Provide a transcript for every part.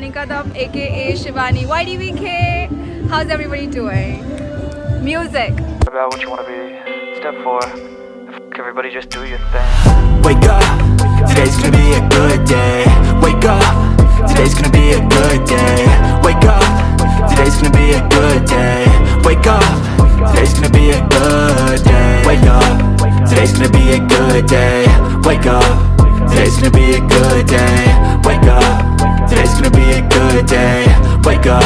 channel. This is Shivani Kadam, aka Shivani YDVK. How's everybody doing? Music. about what you want to be. Step four, everybody just do your thing. Wake up, today's gonna be a good day Wake up, today's gonna be a good day Wake up, today's gonna be a good day Wake up, today's gonna be a good day Wake up, today's gonna be a good day Wake up, today's gonna be a good day Wake up, today's gonna be a good day. Wake up,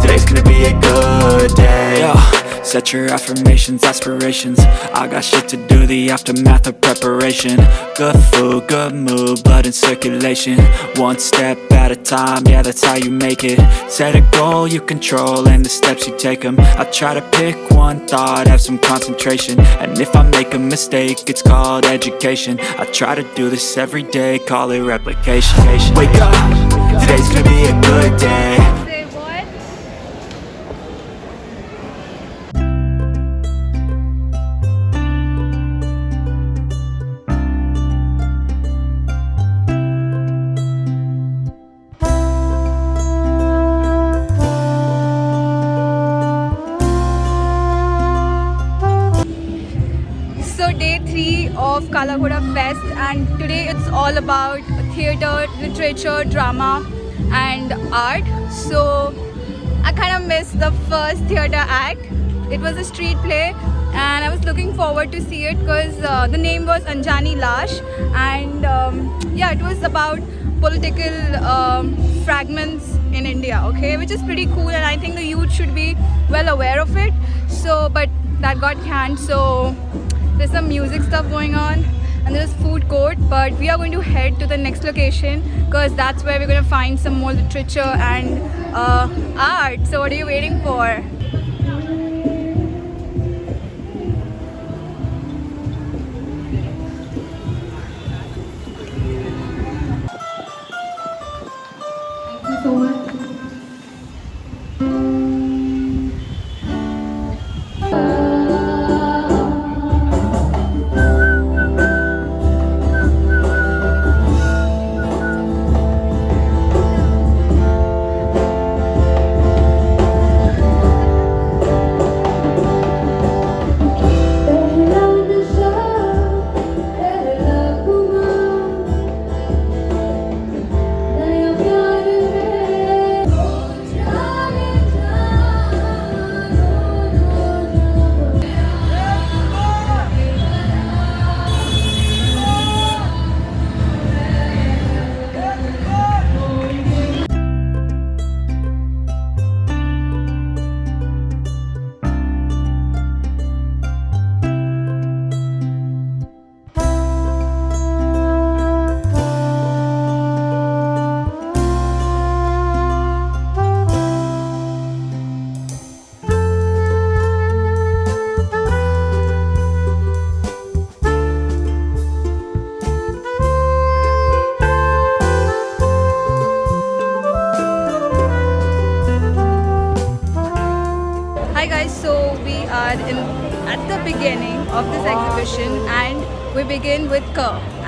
today's gonna be a good day. Yo. Set your affirmations, aspirations. I got shit to do, the aftermath of preparation. Good food, good mood, blood in circulation. One step at a time, yeah that's how you make it. Set a goal you control and the steps you take them I try to pick one thought, have some concentration. And if I make a mistake, it's called education. I try to do this every day, call it replication. Wake up, today's gonna be a good day? So day three of Kala Ghoda Fest and today it's all about theatre, literature, drama and art. So I kind of missed the first theatre act. It was a street play and I was looking forward to see it because uh, the name was Anjani Lash and um, yeah it was about political um, fragments in India okay which is pretty cool and I think the youth should be well aware of it so but that got canned so there's some music stuff going on and there's food court but we are going to head to the next location because that's where we're going to find some more literature and uh, art. So what are you waiting for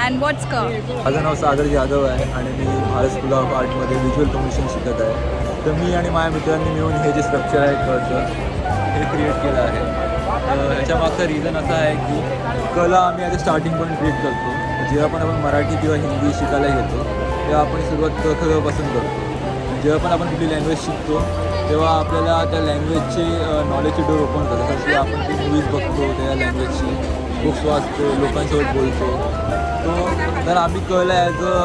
and what's क माझं नाव सागर जाधव आहे आणि मी Bharat school of आर्टमध्ये visual communication शिकत आहे. तर मी आणि माझ्या मित्रांनी मिळून हे जे स्ट्रक्चर आहे कळचं हे क्रिएट केलं आहे. तर याच्यामागचा रिझन असा आहे की कला आम्ही आता स्टार्टिंग पण क्रिएट करतो. जेव्हा पण आपण मराठी किंवा हिंदी शिकायला घेतो तेव्हा आपण सुरुवात कथेपासून करतो. जेव्हा पण आपण कुठली लँग्वेज शिकतो तेव्हा आपल्याला त्या लँग्वेजचे नॉलेजचे डोर ओपन करतो जसं की आपण ती मूवीज बघतो त्या लँग्वेजची बुक्स वाचतो लोकांसोबत बोलतो. तो तर आम्ही कळलं as a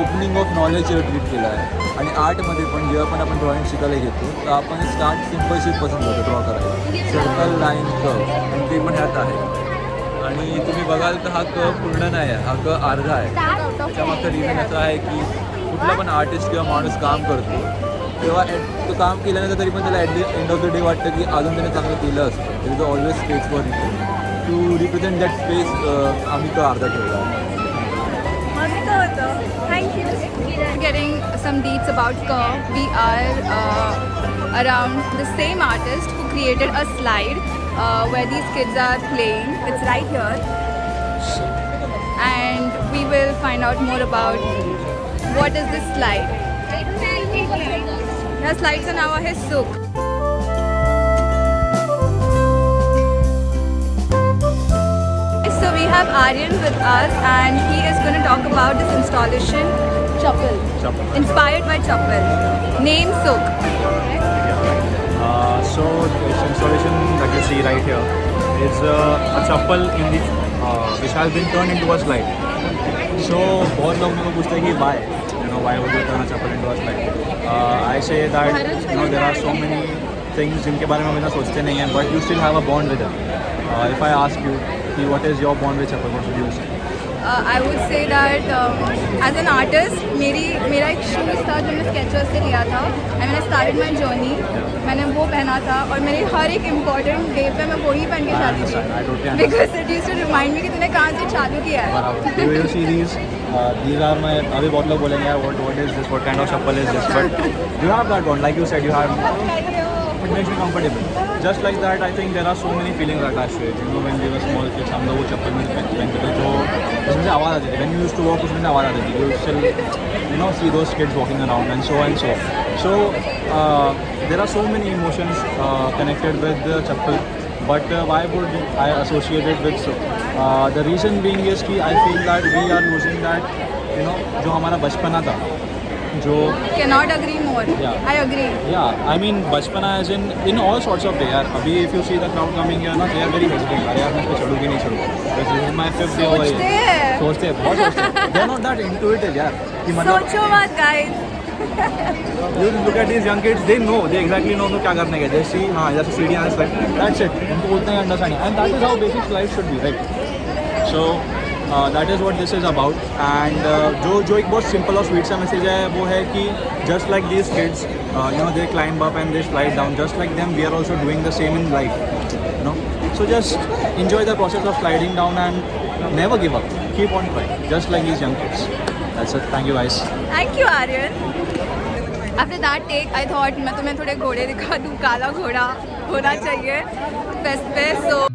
opening of knowledge treat केलं आहे. आणि आर्टमध्ये पण जेव्हा पण आपण ड्रॉइंग शिकायला घेतो तर आपण स्टार्ट सिंपल शीटपासून करतो ड्रॉ करायला. सर्कल लाईन कर्व आणि ते पण ह्यात आहे. आणि तुम्ही बघाल तर हा क पूर्ण नाही आहे हा क अर्धा आहे. त्याच्यामागचं रिझन असं आहे की कुठला पण आर्टिस्ट किंवा माणूस काम करतो तेव्हा तो काम केल्यानंतर तरी पण त्याला at the end of the day वाटतं की अजून त्याने चांगलं केलं असतं. तरी तो always stage for to represent that space आम्ही तो अर्धा ठेवला आहे मस्त होतं. Thank you. Getting some deets about Kerr. We are uh, around the same artist who created a slide uh, where these kids are playing. It's right here. And we will find out more about what is this slide. ह्या स्लाईडचं नाव आहे सुख have Aryan with us and he is going to talk about this installation Chappal. Chappal. Inspired by Chappal. Name Sukh. Uh, so this installation that you see right here is uh, a chapel in the uh, which has been turned into a slide. So बहुत लोग मेरे को पूछते हैं कि why you know why would you turn a chapel into a slide? Uh, I say that you know there are so many things जिनके बारे में हम इतना सोचते नहीं हैं but you still have a bond with them. Uh, if I ask you कि what is your bond with you say? uh, I would say that um, as an artist मेरी मेरा एक शूज़ था जो मैंने स्केचर्स से लिया था एंड मैंने स्टार्टेड माई जर्नी मैंने वो पहना था और मेरे हर एक इंपॉर्टेंट डे पे मैं वही पहन के जाती थी. Because it use to remind me कि तूने कहाँ से चालू किया है these? Uh, are my. अभी बहुत लोग बोलेंगे यार what what is this? What kind of chappal is this? But you have that one, like you said, you have. It makes me comfortable. Just like that I think there are so many feeling small kids हम लोग वो चप्पल में पहनते थे जो उसमें आवाज़ आती थी। When you use to walk उसमें आवाज़ आती थी you know see two kids walking around and so and so so there are so many emotions connected with chappal but why would I associated with the reason being is की I feel that we are losing that you know जो हमारा बचपना था, जो cannot agree more Yeah. I agree yeah, I mean बचपना as in in all sorts of way यार अभी if you see the crowd coming here ना they are very hesitant मैं इस पे चढ़ूँ कि नहीं Because this is my fifth day over here हैं सोचते हैं बहुत सोचते हैं they are not that intuitive यार कि मतलब सोचो मत guys you look at these young kids they know they exactly know तो क्या करने के जैसे हाँ जैसे सीढ़ियाँ हैं that's it उनको उतना ही understanding and that is how basic life should be right so that is what this is about and जो जो एक बहुत सिंपल और स्वीट सा मैसेज है वो है कि just like this kids you know they climb up and they slide down just like them we are also doing the same in life no so just enjoy the process of sliding down and never give up keep on trying just like this young kids That's it. Thank you, guys. Thank you, Aryan. After that take, I thought मैं तुम्हें थोड़े घोड़े दिखा दूँ काला घोड़ा होना चाहिए बेस्ट पे so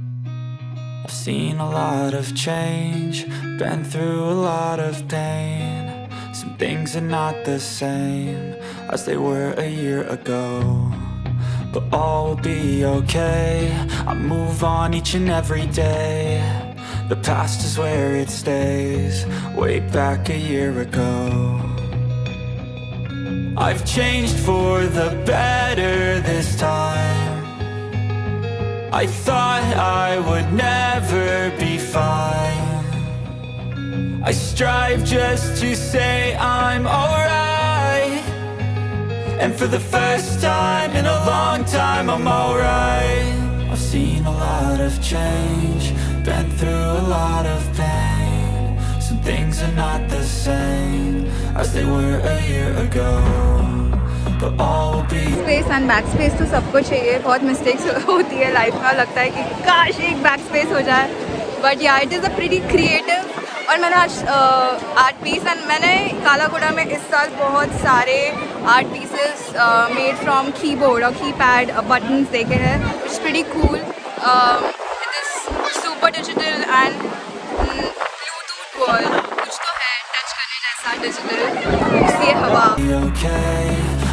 I've seen a lot of change, been through a lot of pain. Some things are not the same as they were a year ago. But all will be okay. I move on each and every day. The past is where it stays, way back a year ago. I've changed for the better this time. I thought I would never be fine. I strive just to say I'm alright. And for the first time in a long time, I'm alright. I've seen a lot of change, been through a lot of pain. Some things are not the same as they were a year ago. Space and back space तो सबको चाहिए बहुत mistakes होती है life में लगता है कि काश एक बैक स्पेस हो जाए। But yeah it is a pretty creative और मैंने आज आर्ट पीस एंड मैंने काला घोड़ा में इस साल बहुत सारे art pieces made from keyboard और की पैड बटन्स देखे हैं it's pretty cool it is super digital and Bluetooth world कुछ तो है टच करने जैसा डिजिटल इसलिए हवा.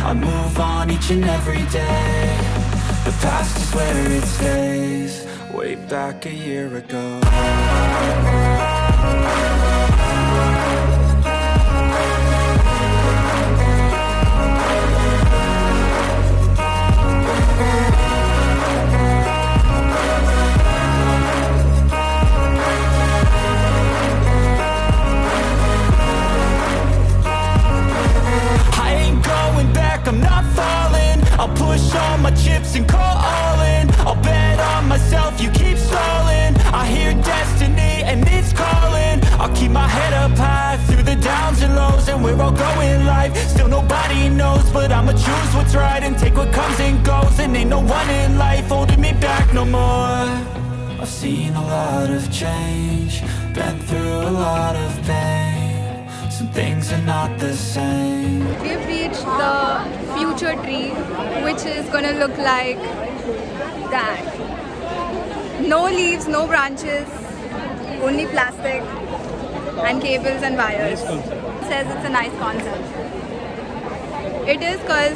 I move on each and every day. The past is where it stays, way back a year ago. Choose right and take what comes and goes And ain't no one in life holding me back no more I've seen a lot of change, been through a lot of pain Some things are not the same We've reached the future tree, which is gonna look like that. No leaves, no branches, only plastic and cables and wires. says it's a nice concept. It is cause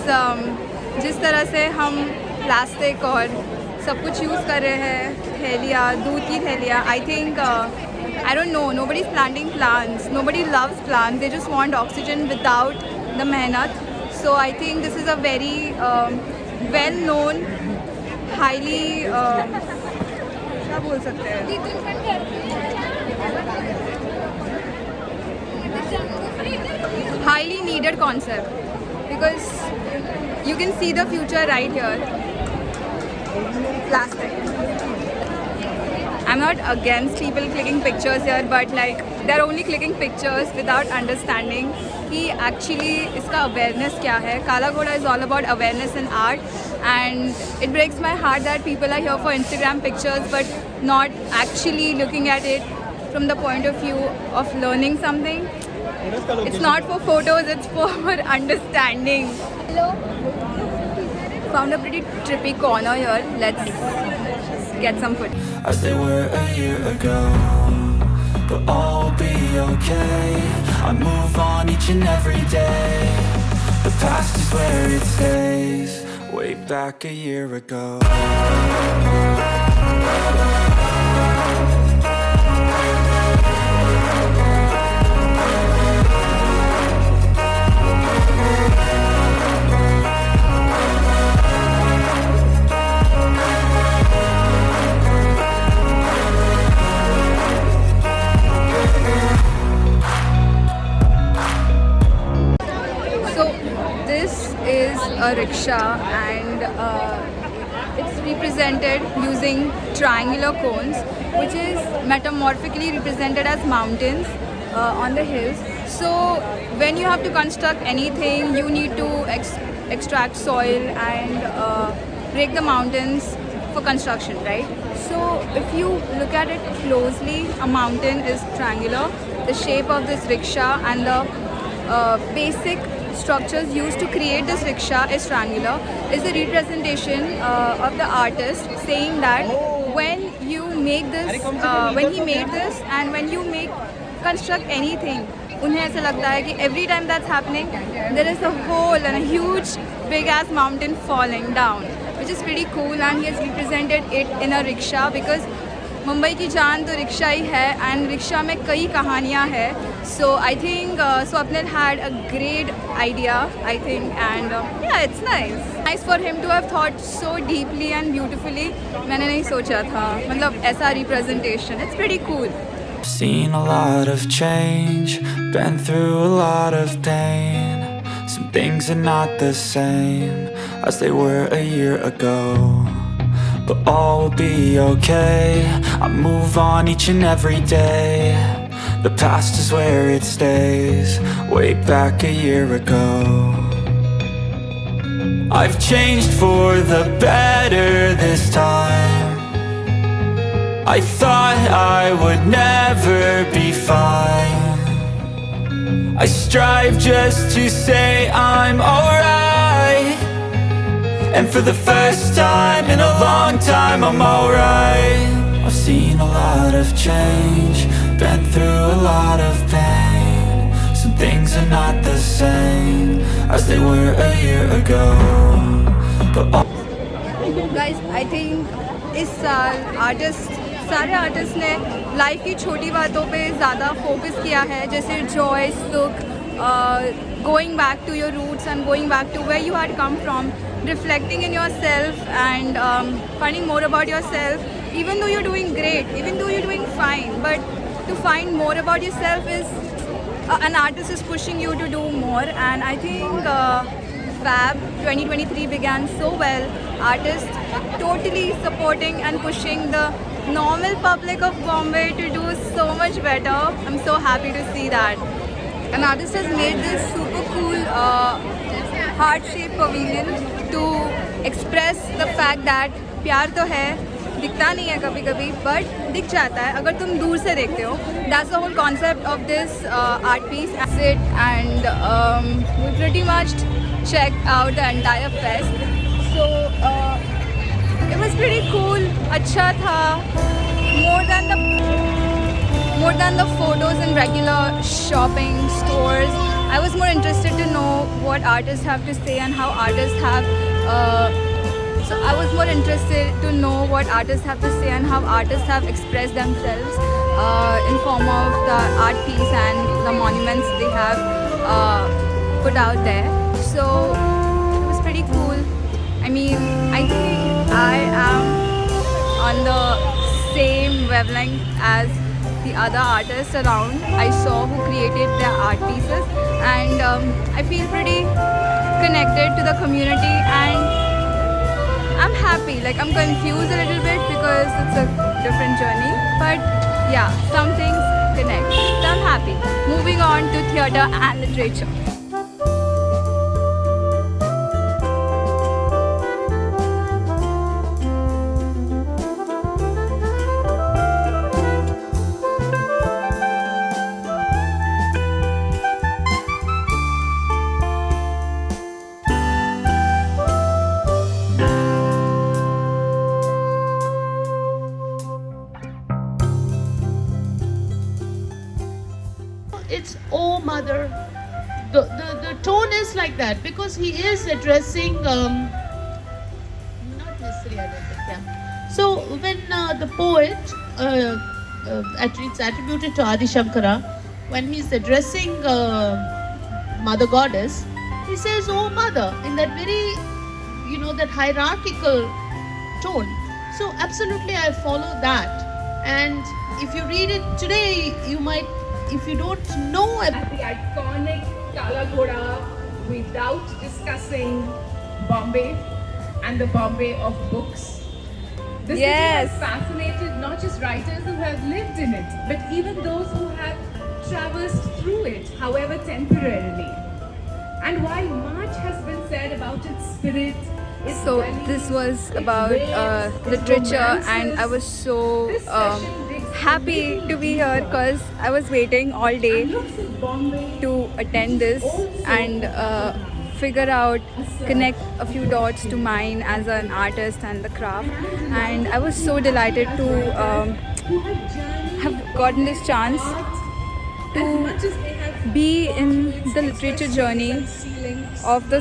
जिस तरह से हम plastic और सब कुछ use कर रहे हैं, थैलियाँ, दूध की थैलिया I think I don't know nobody planting plants nobody loves plan they just want oxygen without the मेहनत so I think this is a very well known highly क्या बोल सकते हैं? Highly needed concept because you can see the future right here. Plastic. I'm not against people clicking pictures here, but like they're only clicking pictures without understanding कि actually इसका awareness क्या है. Kala Ghoda is all about awareness in art, and it breaks my heart that people are here for Instagram pictures, but not actually looking at it from the point of view of learning something. It's not for photos, it's for understanding. Hello. Found a pretty trippy corner here. Let's get some food. as they were a year ago. But all will be okay. I move on each and every day. The past is where it stays. Way back a year ago. Metamorphically represented as mountains uh, on the hills. So when you have to construct anything you need to ex- extract soil and uh, break the mountains for construction, right? So if you look at it closely, a mountain is triangular. The shape of this rickshaw and the uh, basic structures used to create this rickshaw is triangular is a representation uh, of the artist saying that when make this, uh, when he made this and when you make construct anything, उन्हें ऐसा लगता है कि every time that's happening there is a hole and huge big edge mountain falling down which is very cool and he has represented it in a rickshaw because Mumbai की जान तो rickshaw ही है and rickshaw में कई कहानियाँ हैं. So I think Swapnil had a great idea I think and it's nice nice for him to have thought so deeply and beautifully मैंने नहीं सोचा था. मतलब ऐसा representation it's very cool Seen a lot of change, been through a lot of pain. Some things are not the same as they were a year ago. But all will be okay. I move on each and every day. The past is where it stays, way back a year ago. I've changed for the better this time. I thought I would never be fine. I strive just to say I'm alright. And for the first time in a long time, I'm alright. I've seen a lot of change, been through a lot of pain. Some things are not the same as they were a year ago. But all guys I think इस साल artist सारे artist ने life की छोटी बातों पे ज़्यादा focus किया है जैसे जॉय सुख going back to your roots and going back to where you had come from reflecting in yourself and um, finding more about yourself. Even though you're doing great even though you're doing fine but to find more about yourself is uh, an artist is pushing you to do more. And i think uh, fab 2023 began so well. Artists totally supporting and pushing the normal public of bombay to do so much better. I'm so happy to see that. An artist has made this super cool uh, heart shape pavilion to express the fact that प्यार तो है, दिखता नहीं है कभी कभी but दिख जाता है। अगर तुम दूर से देखते हो that's the whole concept of this art piece acid and pretty much check out the entire fest so it was very cool अच्छा था। More than the more than the photos in regular shopping stores I was more interested to know what artists have to say and how artists have. Uh, so I was more interested to know what artists have to say and how artists have expressed themselves uh, in form of the art piece and the monuments they have uh, put out there. So it was pretty cool. I mean, I think I am on the same wavelength as the other artists around I saw who created their art pieces and um, I feel pretty connected to the community and I'm happy. Like I'm confused a little bit because it's a different journey but yeah some things connect. So I'm happy. Moving on to theatre and literature because he is addressing um not necessarily yeah. So when uh, the poet uh, uh, it's attributed to Adi Shankara when he's addressing uh, mother goddess he says oh mother in that very you know that hierarchical tone. So absolutely i follow that. And if you read it today you might if you don't know at the iconic Kala Ghoda without discussing Bombay and the Bombay of books. This Yes. city has fascinated not just writers who have lived in it, but even those who have traversed through it, however temporarily. And while much has been said about its spirit, its so this was about ways, uh, literature and I was so This um, happy to be here because I was waiting all day to attend this and uh, figure out connect a few dots to mine as an artist and the craft. And I was so delighted to um, have gotten this chance to be in the literature journey of the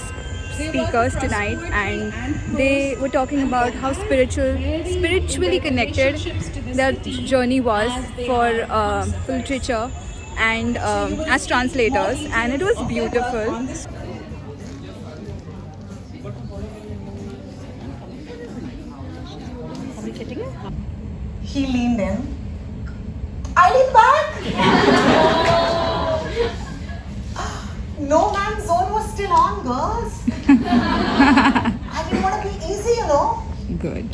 speakers tonight. And they were talking about how spiritual spiritually connected their journey was for uh, literature and um, as translators and it was beautiful He leaned in. I leaned back. no man's zone was still on, girls. I didn't want to be easy, you know. good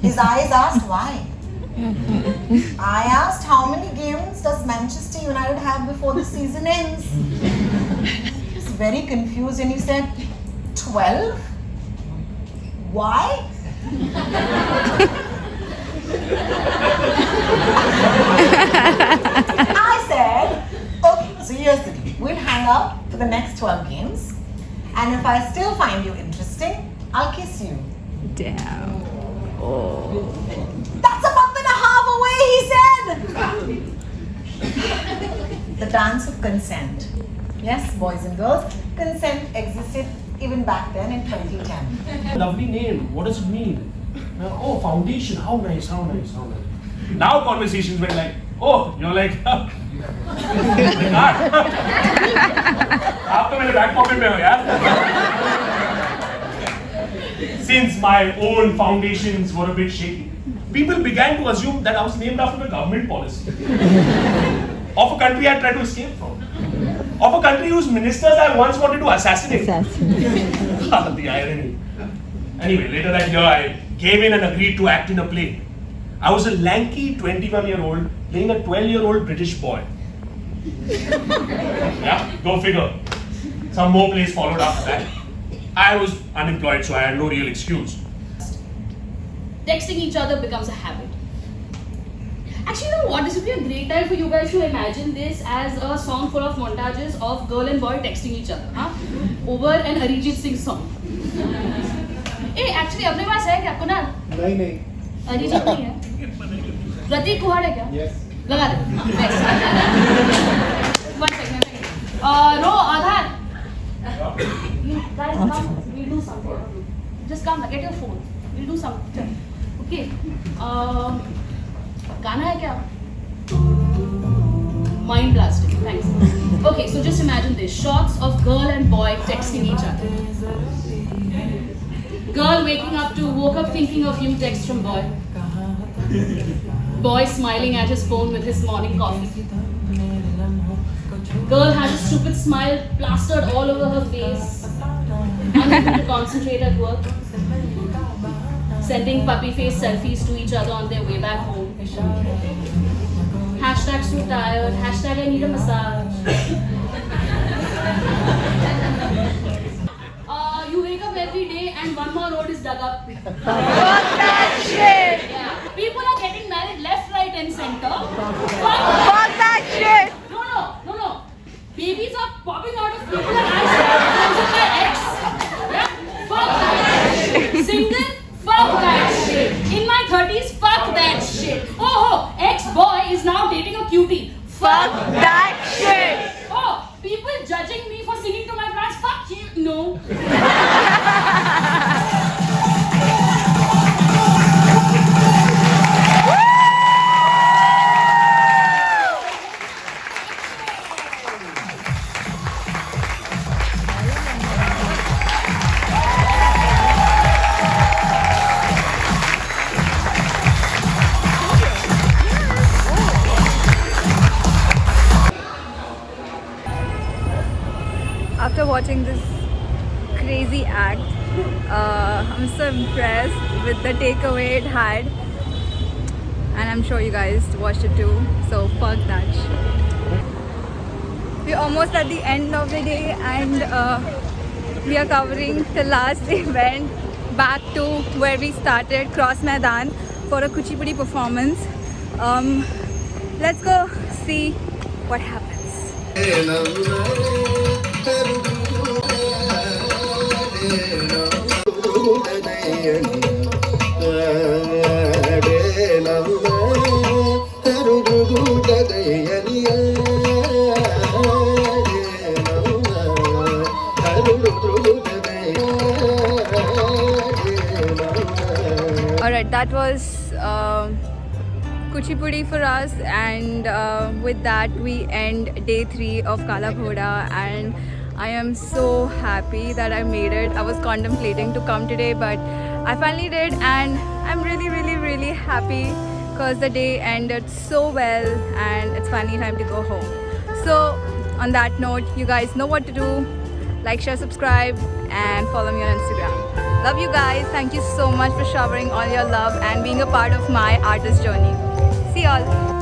His eyes asked why. I asked how many games does Manchester United have before the season ends? He was very confused and he said, 12? Why? I said, okay, so here's the deal. We'll hang out for the next 12 games. And if I still find you interesting, I'll kiss you. damn That's a month and a half away, he said. the dance of consent. Yes, boys and girls, consent existed even back then in 2010. Lovely name. What does it mean? Uh, oh, foundation. How nice, how nice, how nice. Now conversations went like, oh, you're like, आप तो मेरे back pocket में हो यार Since my own foundations were a bit shaky, people began to assume that I was named after a government policy of a country I tried to escape from, of a country whose ministers I once wanted to assassinate. the irony. Anyway, later that year, I gave in and agreed to act in a play. I was a lanky 21 year old playing a 12 year old British boy. yeah, go figure. Some more plays followed after that. I was unemployed, so I had no real excuse texting each other becomes a habit. Actually, you know what? This would be a great time for you guys to imagine this as a song full of montages of girl and boy texting each other, huh? Over an Arijit Singh song. hey, actually, अपने पास है क्या कुणाल? नहीं नहीं अरिजीत नहीं है प्रतीक कुहाड़ है क्या लगा दे हाँ, best. One second, one second. Uh, row Aadhaar You guys come, we'll do something. Just come, get your phone. We'll do something. Okay. Um, गाना है क्या? Mind blasting. Thanks. Okay, so just imagine this: shots of girl and boy texting each other. Girl waking up to woke up thinking of you. Text from boy. Boy smiling at his phone with his morning coffee. Girl has a stupid smile plastered all over her face. Unable to concentrate at work. Sending puppy face selfies to each other on their way back home. Hashtag so tired. Hashtag I need a massage. Uh, you wake up every day and one more road is dug up. Fuck that shit! Yeah. People are getting married left, right, and center. Fuck that shit! No, no, no, no. Babies are popping out of people and I said, "Is it my ex? Yeah? Fuck that shit. Single? Fuck that shit. In my 30s? Fuck that shit. Oh, oh, ex-boy is now dating a cutie. Fuck that shit! Oh, people judging me for singing to my crush. Fuck you. No. the takeaway it had. And I'm sure you guys watched it too. So fuck that shit. We're almost at the end of the day and uh, we are covering the last event back to where we started, Cross Maidan, for a Kuchipudi performance. Um, let's go see what happens. Alright, that was um Kuchipudi for us, and uh, with that, we end day three of Kala Ghoda. And I am so happy that I made it. I was contemplating to come today, but I finally did, and I'm really, really, really happy because the day ended so well, and it's finally time to go home. So, on that note, you guys know what to do. Like, share, subscribe, and follow me on Instagram. Love you guys. Thank you so much for showering all your love and being a part of my artist journey. See y'all.